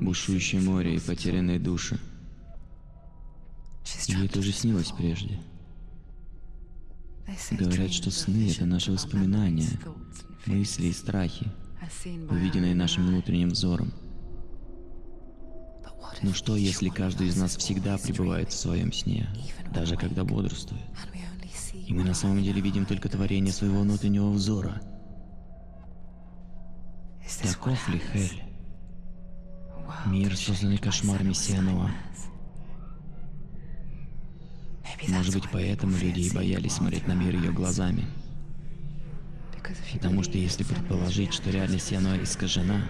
бушующее море и потерянные души. Ей это уже снилось прежде. Говорят, что сны — это наши воспоминания, мысли и страхи, увиденные нашим внутренним взором. Но что, если каждый из нас всегда пребывает в своем сне, даже когда бодрствует? И мы на самом деле видим только творение своего внутреннего взора. Таков ли Хель? Мир, созданный кошмарами Сианова. Может быть, поэтому люди и боялись смотреть на мир ее глазами. Потому что если предположить, что реальность Сианова искажена,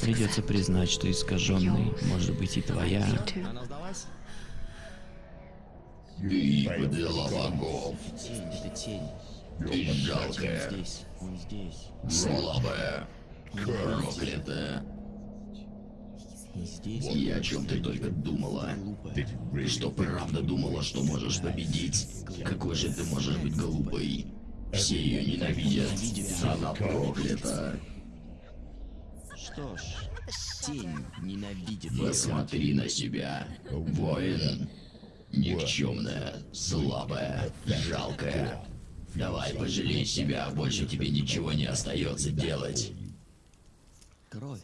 придется признать, что искаженной может быть и твоя. Она сдалась? Подвела богов. Тень, это тень. Ты жалкая, Здесь, он здесь, слабая, проклятая. И о чем ты только думала? Ты что, правда думала, что можешь победить? Какой же ты можешь быть глупой? Все ее ненавидят. Она проклята. Что ж, тень ненавидит ее. Посмотри на себя, воин. Никчемная, слабая, жалкая. Давай пожалей себя, больше тебе ничего не остается делать. Кровь.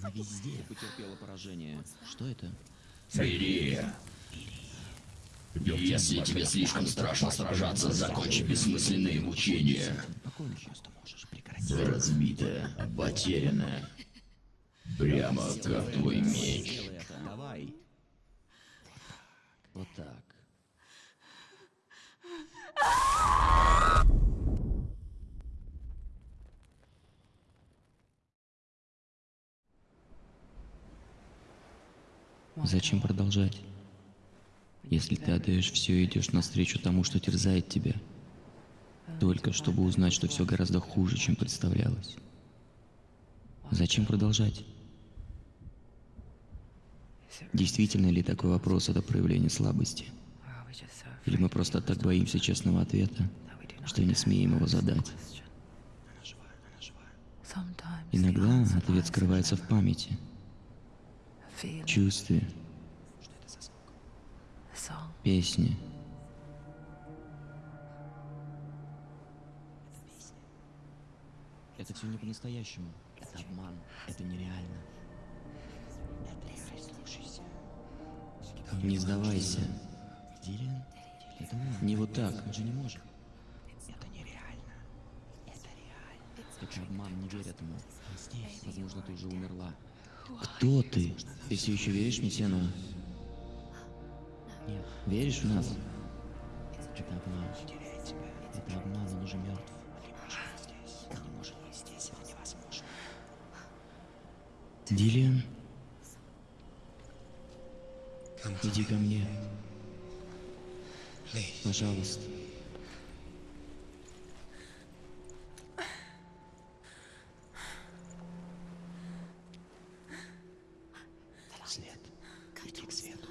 Она везде. Ты потерпела поражение. Что это? Бери. Если тебе слишком страшно сражаться, закончи бессмысленные мучения. Разбитая, потерянная. Прямо как твой меч. Давай. Вот так. Зачем продолжать? Если ты отдаешь все и идешь навстречу тому, что терзает тебя, только чтобы узнать, что все гораздо хуже, чем представлялось. Зачем продолжать? Действительно ли такой вопрос это проявление слабости? Или мы просто так боимся честного ответа, что не смеем его задать? Иногда ответ скрывается в памяти, чувстве, песне. Это все не по-настоящему. Это обман. Это нереально. Это реально. Слушайся. Не сдавайся. Дилиан? Не вот так. Он же не может. Это нереально. Это реально. Это обман, не верь этому. Возможно, ты уже умерла. Кто ты? Ты все еще веришь мне, Сенова? Нет. Веришь в нас? Это обман. Это обман, он уже мертв. Дилиан? Иди ко мне. Пожалуйста. Свет. Иди к свету.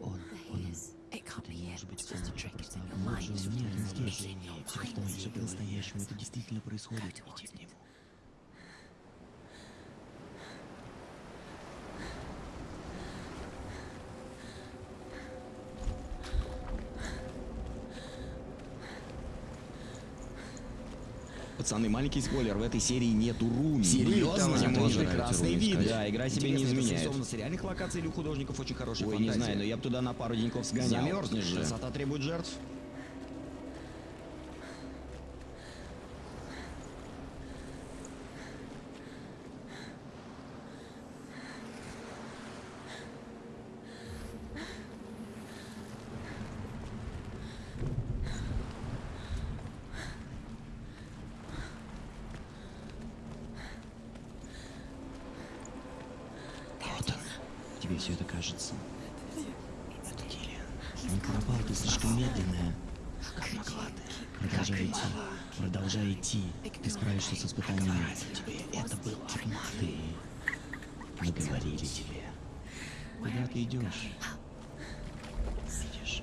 Он, он. Это не может быть он. Обман. Нет, он здесь. Все что все по-настоящему. Это действительно происходит. Иди к нему. Пацаны, маленький спойлер, в этой серии нету руми. Серьезно? Очень тоже прекрасный вид. Да, игра себе не изменяет. с реальных локаций или у художников очень хорошая Ой, не знаю, но я бы туда на пару деньков сгонял. Замерзнешь же. Красота требует жертв. Вот он. Тебе все это кажется. Это Дилиан. Он пропал, ты слишком медленная. Как могла ты? Продолжай идти. Продолжай идти. Ты справишься с испытаниями. Тебе это был обман. Ты... Мы говорили тебе. Куда ты идешь? Видишь,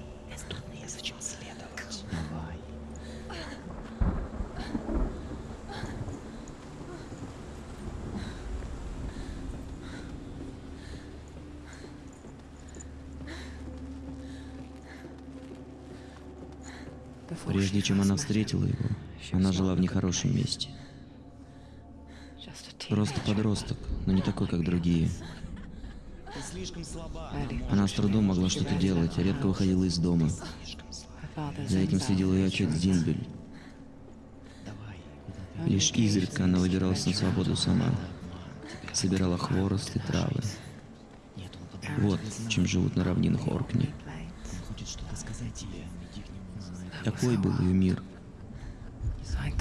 тут незачем следовать. Давай. Прежде чем она встретила его, она жила в нехорошем месте. Просто подросток, но не такой, как другие. Она с трудом могла что-то делать, а редко выходила из дома. За этим следил ее отец Зимбель. Лишь изредка она выбиралась на свободу сама. Собирала хворост и травы. Вот чем живут на равнинах Оркни. Хочет что-то сказать тебе. Такой был ее мир,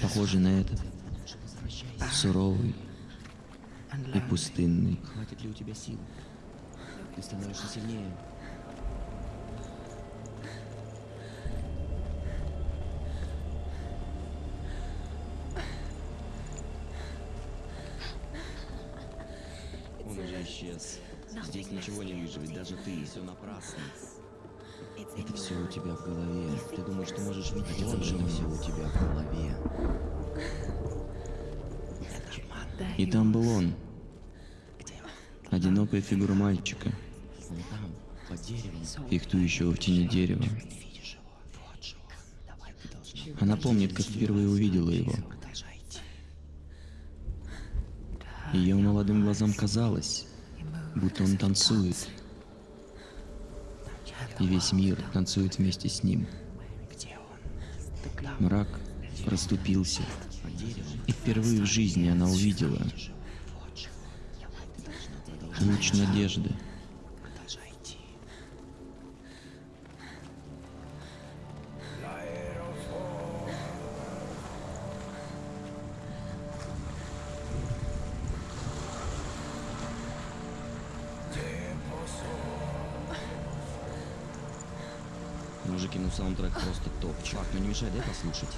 похожий на этот. Суровый и пустынный. Хватит ли у тебя сил? Ты становишься сильнее. Он уже исчез. Здесь ничего не вижу, ведь даже ты. Все напрасно. Это все у тебя в голове. Ты думаешь, что можешь видеть это же все у тебя в голове. И там был он. Одинокая фигура мальчика, Он там, под деревом. фехтующего в тени дерева. Ты ты. Она помнит, как впервые увидела его. Ее молодым глазам казалось, будто он танцует. И весь мир танцует вместе с ним. Мрак расступился, и впервые в жизни она увидела. Луч надежды. Мужики, ну саундтрек просто топ. Чувак, ну не мешай, дай послушать.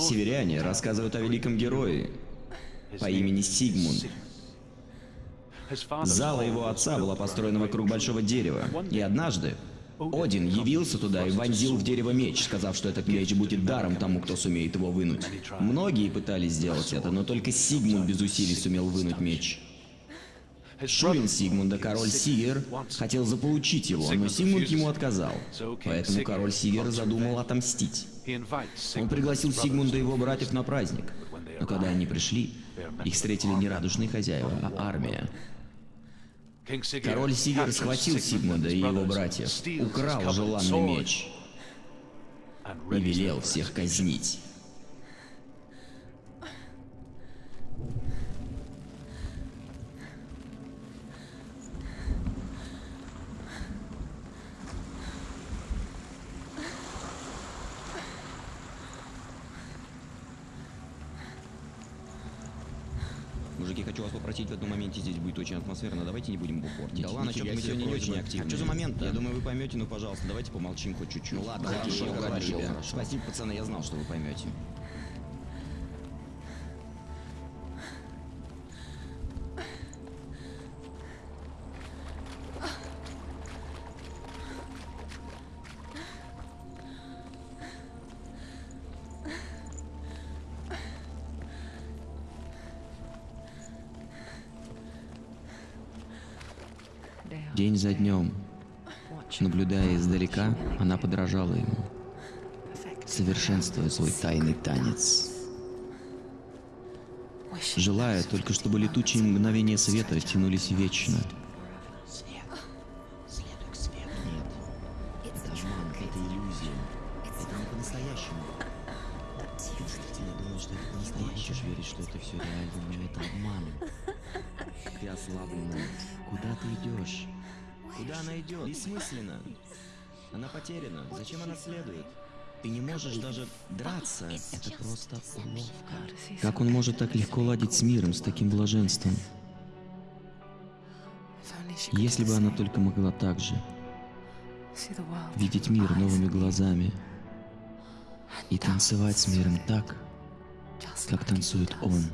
Северяне рассказывают о великом герое по имени Сигмунд. Зала его отца была построена вокруг большого дерева. И однажды Один явился туда и вонзил в дерево меч, сказав, что этот меч будет даром тому, кто сумеет его вынуть. Многие пытались сделать это, но только Сигмунд без усилий сумел вынуть меч. Шурин Сигмунда, король Сигер, хотел заполучить его, но Сигмунд ему отказал. Поэтому король Сигер задумал отомстить. Он пригласил Сигмунда и его братьев на праздник. Но когда они пришли, их встретили не радужные хозяева, а армия. Король Сигер схватил Сигмунда и его братьев, украл желанный меч и велел всех казнить. В этом моменте здесь будет очень атмосферно, давайте не будем его портить. Да ладно, что-то мы сегодня не очень активны. А что за момент Я думаю, вы поймете, ну пожалуйста, давайте помолчим хоть чуть-чуть. Ну ладно, хорошо, хорошо, хорошо. Спасибо, пацаны, я знал, что вы поймете. День за днем, наблюдая издалека, она подражала ему, совершенствуя свой тайный танец. Желая только, чтобы летучие мгновения света тянулись вечно. Ты ослабленная. Куда ты идешь? Куда она идет? Бессмысленно. Она потеряна. Зачем она следует? Ты не можешь даже драться. Это просто уловка. Как он может так легко ладить с миром, с таким блаженством? Если бы она только могла так же видеть мир новыми глазами и танцевать с миром так, как танцует он.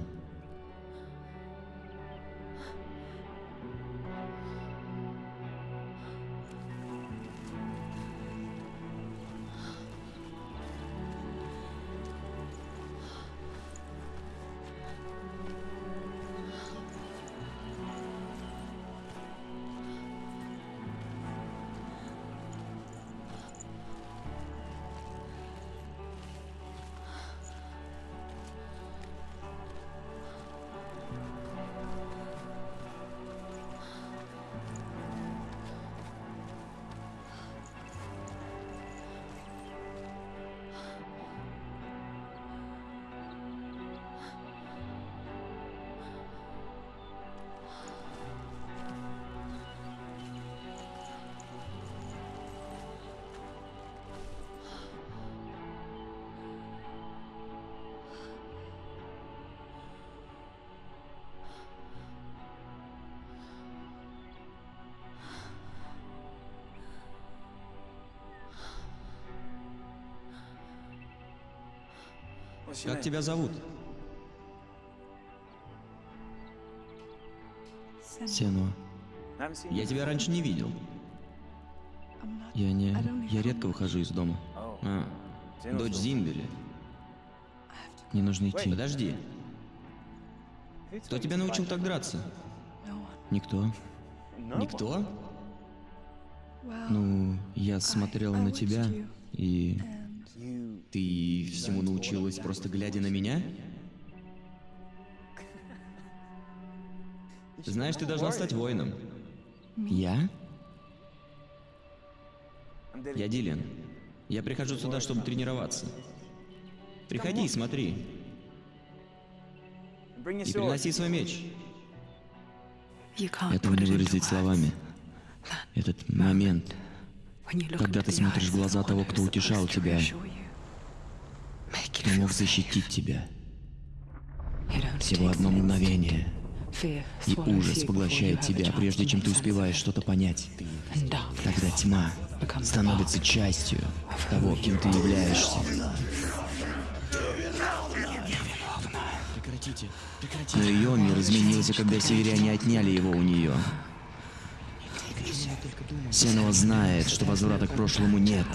Как тебя зовут? Сенуа, Я тебя раньше не видел. я не... Я редко выхожу из дома. А, дочь Зимбели. Мне нужно идти. Подожди. Кто тебя научил так драться? Никто. Никто? Ну, я смотрел на тебя, и... Ты всему научилась просто глядя на меня? Знаешь, ты должна стать воином. Я? Я Дилен. Я прихожу сюда, чтобы тренироваться. Приходи и смотри. И приноси свой меч. Этого не выразить словами. Этот момент, Когда ты смотришь в глаза того, кто утешал тебя, кто мог защитить тебя. Всего одно мгновение, и ужас поглощает тебя, прежде чем ты успеваешь что-то понять. Тогда тьма становится частью того, кем ты являешься. Прекратите, Но ее мир изменился, когда северяне отняли его у нее. Сенова знает, что возврата к прошлому нет,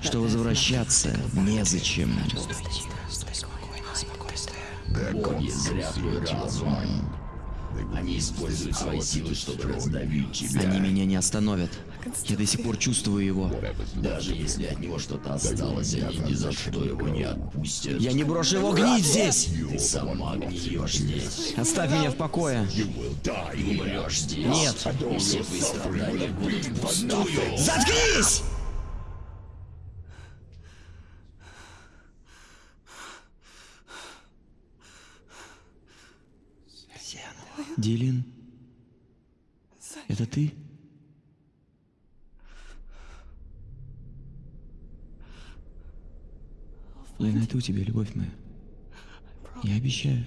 что возвращаться незачем. Боги зря твой разум. Они используют свои силы, чтобы раздавить тебя. Они меня не остановят. Я до сих пор чувствую его. Даже если от него что-то осталось, они ни за что его не отпустят. Я не брошу его гнить здесь! Ты сама гниешь здесь. Оставь меня в покое. Ты умрешь здесь. Нет. И все твои страдания будут впустую. Заткнись! Дилин, это ты? Я найду тебя, любовь моя. Я обещаю.